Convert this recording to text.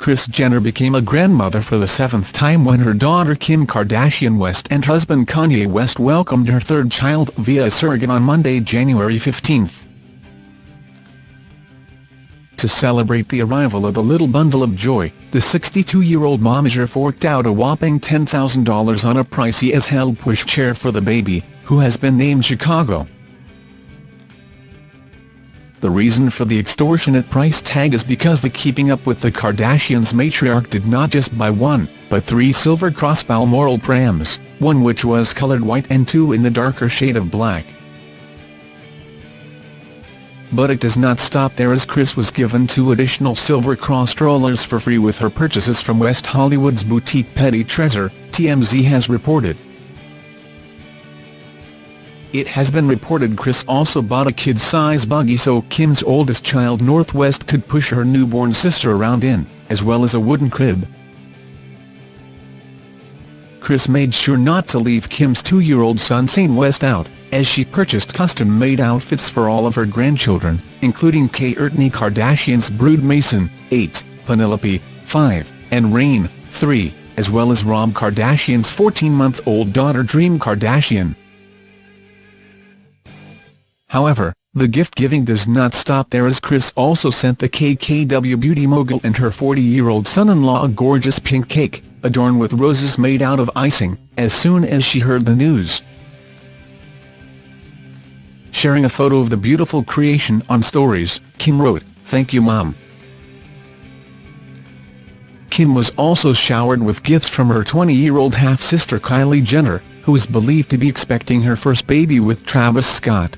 Kris Jenner became a grandmother for the seventh time when her daughter Kim Kardashian West and husband Kanye West welcomed her third child via a surrogate on Monday, January 15. To celebrate the arrival of the little bundle of joy, the 62-year-old momager forked out a whopping $10,000 on a pricey as-held pushchair for the baby, who has been named Chicago. The reason for the extortionate price tag is because the Keeping Up with the Kardashians matriarch did not just buy one, but three silver cross Balmoral prams, one which was colored white and two in the darker shade of black. But it does not stop there as Kris was given two additional silver cross strollers for free with her purchases from West Hollywood's boutique Petit Tresor, TMZ has reported. It has been reported Kris also bought a kid-size buggy so Kim's oldest child North West could push her newborn sister around in, as well as a wooden crib. Kris made sure not to leave Kim's two-year-old son Saint West out, as she purchased custom-made outfits for all of her grandchildren, including Kourtney Kardashian's brood Mason, 8, Penelope, 5, and Reign, 3, as well as Rob Kardashian's 14-month-old daughter Dream Kardashian. However, the gift-giving does not stop there as Kris also sent the KKW beauty mogul and her 40-year-old son-in-law a gorgeous pink cake, adorned with roses made out of icing, as soon as she heard the news. Sharing a photo of the beautiful creation on Stories, Kim wrote, Thank you mom. Kim was also showered with gifts from her 20-year-old half-sister Kylie Jenner, who is believed to be expecting her first baby with Travis Scott.